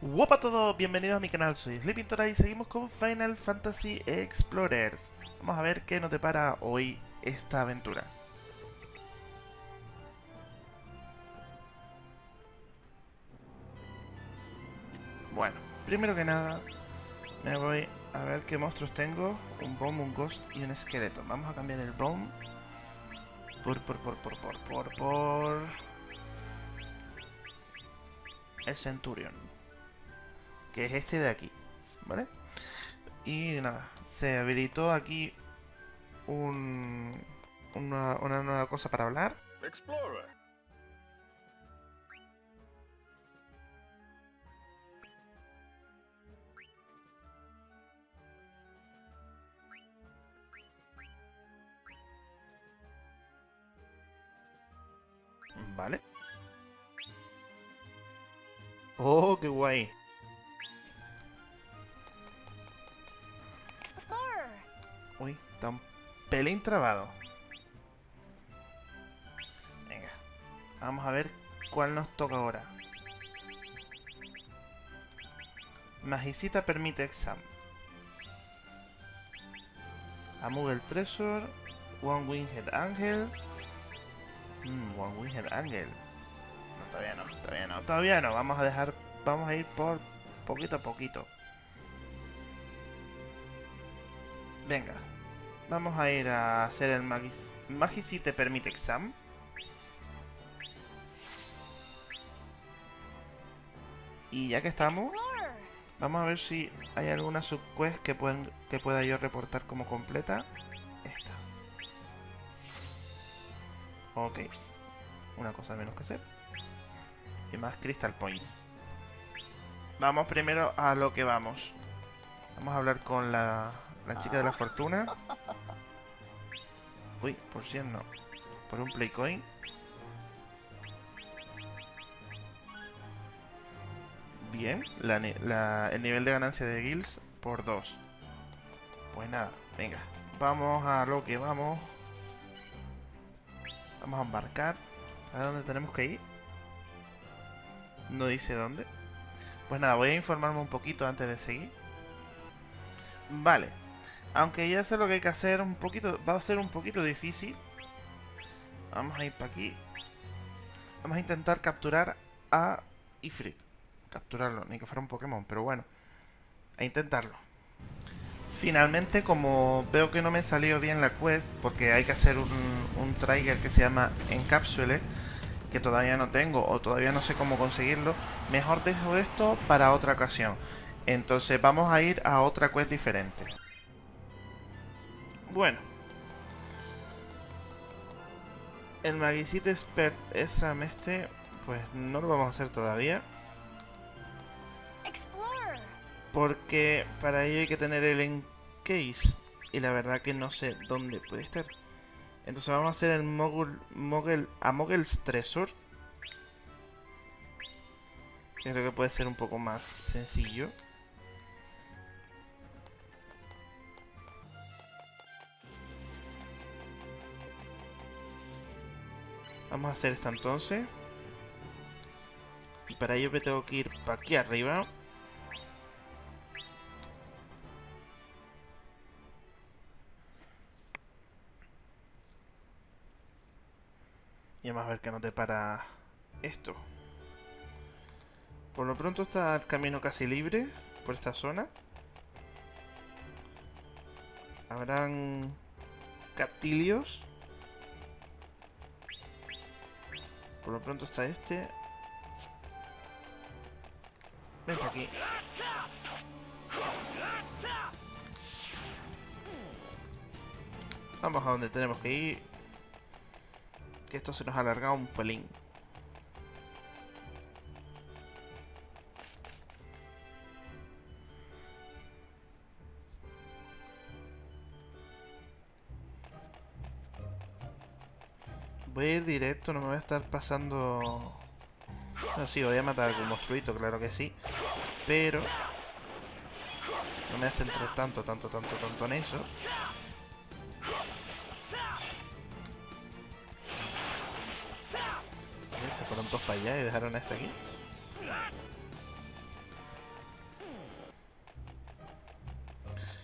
Hola a todos, bienvenidos a mi canal, soy Sleepintora y seguimos con Final Fantasy Explorers. Vamos a ver qué nos depara hoy esta aventura. Bueno, primero que nada, me voy a ver qué monstruos tengo. Un Bomb, un Ghost y un Esqueleto. Vamos a cambiar el Bomb por, por, por, por, por, por, por... El Centurion que es este de aquí, ¿vale? Y nada, se habilitó aquí un, una, una nueva cosa para hablar. Explorer. Vale. Oh, qué guay. Uy, está un pelín trabado. Venga. Vamos a ver cuál nos toca ahora. Magicita permite exam. Amugel Treasure. One Winged Angel. Mm, One Winged Angel. No, todavía no, todavía no, todavía no. Vamos a dejar, vamos a ir por poquito a poquito. Venga. Vamos a ir a hacer el Magis... te Permite Exam. Y ya que estamos, vamos a ver si hay alguna subquest que, pueden, que pueda yo reportar como completa. Esta. Ok. Una cosa menos que hacer. Y más Crystal Points. Vamos primero a lo que vamos. Vamos a hablar con la, la chica de la fortuna. Uy, por 100 no. Por un Playcoin. Bien, el nivel de ganancia de guilds por 2. Pues nada, venga. Vamos a lo que vamos. Vamos a embarcar. ¿A dónde tenemos que ir? No dice dónde. Pues nada, voy a informarme un poquito antes de seguir. Vale, aunque ya sé lo que hay que hacer, un poquito va a ser un poquito difícil. Vamos a ir para aquí. Vamos a intentar capturar a Ifrit. Capturarlo, ni que fuera un Pokémon, pero bueno. A intentarlo. Finalmente, como veo que no me salió bien la quest, porque hay que hacer un, un trigger que se llama Encapsule, que todavía no tengo o todavía no sé cómo conseguirlo, mejor dejo esto para otra ocasión. Entonces vamos a ir a otra quest diferente. Bueno. El Magicite Expert Exam este, pues no lo vamos a hacer todavía. Porque para ello hay que tener el encase. Y la verdad que no sé dónde puede estar. Entonces vamos a hacer el Mogul, Mogul, a Mogel's Treasure. Creo que puede ser un poco más sencillo. Vamos a hacer esta entonces. Y para ello me tengo que ir para aquí arriba. Y vamos a ver qué nos depara esto. Por lo pronto está el camino casi libre por esta zona. Habrán captilios. Por lo pronto está este. Vente aquí. Vamos a donde tenemos que ir. Que esto se nos ha alargado un pelín. Voy a ir directo, no me voy a estar pasando... No, sí, voy a matar algún monstruito, claro que sí. Pero... No me hace entrar tanto, tanto, tanto, tanto en eso. Se fueron todos para allá y dejaron a este aquí.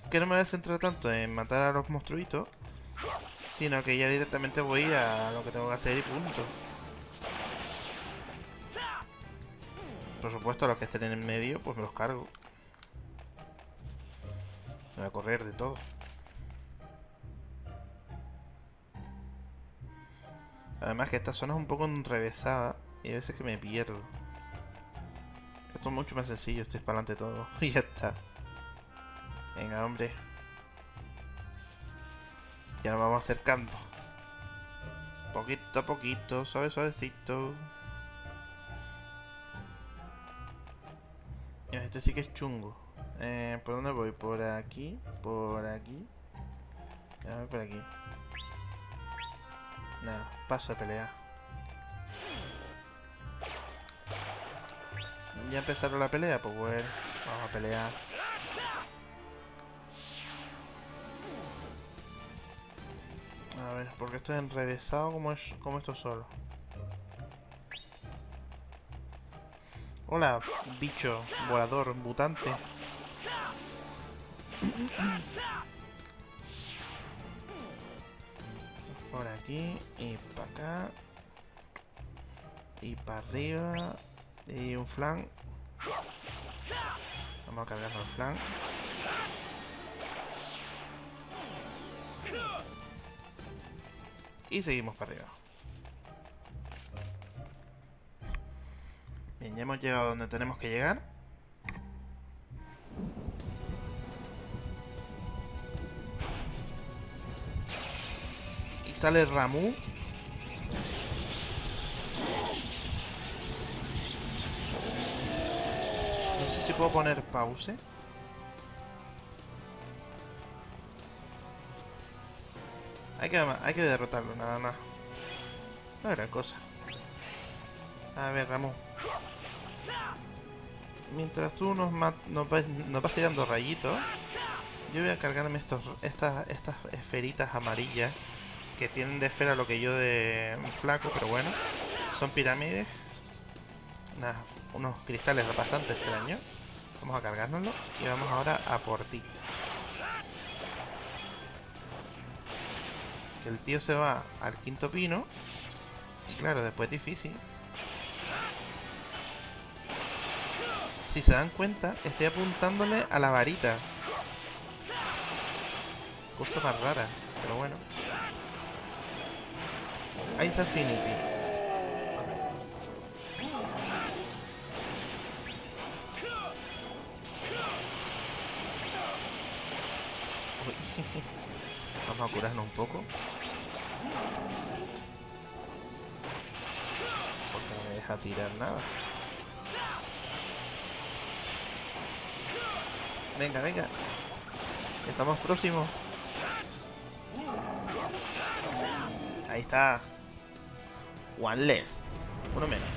Que no me voy a centrar tanto en matar a los monstruitos sino que ya directamente voy a lo que tengo que hacer y punto. Por supuesto, los que estén en el medio, pues me los cargo. Me voy a correr de todo. Además que esta zona es un poco enrevesada y a veces que me pierdo. Esto es mucho más sencillo, estoy para adelante todo. y ya está. Venga, hombre. Ya nos vamos acercando. Poquito a poquito, suave, suavecito. Este sí que es chungo. Eh, ¿Por dónde voy? ¿Por aquí? ¿Por aquí? A ver, por aquí. Nada, paso a pelear. ¿Ya empezaron la pelea? Pues bueno, vamos a pelear. Porque esto es enrevesado como, es, como esto solo. Hola, bicho, volador, mutante. Por aquí y para acá. Y para arriba. Y un flan. Vamos a cargarnos el flan. Y seguimos para arriba. Bien, ya hemos llegado donde tenemos que llegar. Y sale Ramu. No sé si puedo poner pause. Hay que, hay que derrotarlo, nada más. No era cosa. A ver, Ramu. Mientras tú nos, nos, vas, tirando rayitos, yo voy a cargarme estos, estas, estas esferitas amarillas que tienen de esfera lo que yo de flaco, pero bueno. Son pirámides. unos cristales bastante extraños. Vamos a cargárnoslo y vamos ahora a por ti. El tío se va al quinto pino. Y claro, después es difícil. si se dan cuenta, estoy apuntándole a la varita. Cosa más rara, pero bueno. Ice Affinity. Vamos a curarnos un poco. Deja tirar nada. Venga, venga. Estamos próximos. Ahí está. One less. Uno menos.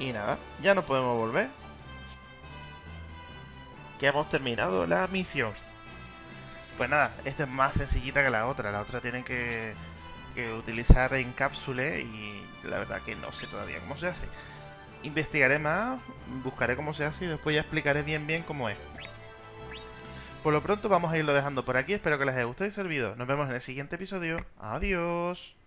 y nada, ya no podemos volver. Que hemos terminado la misión. Pues nada, esta es más sencillita que la otra. La otra tiene que, que utilizar en cápsule y la verdad que no sé todavía cómo se hace investigaré más, buscaré cómo se hace y después ya explicaré bien bien cómo es. Por lo pronto vamos a irlo dejando por aquí, espero que les haya gustado y servido. Nos vemos en el siguiente episodio. Adiós.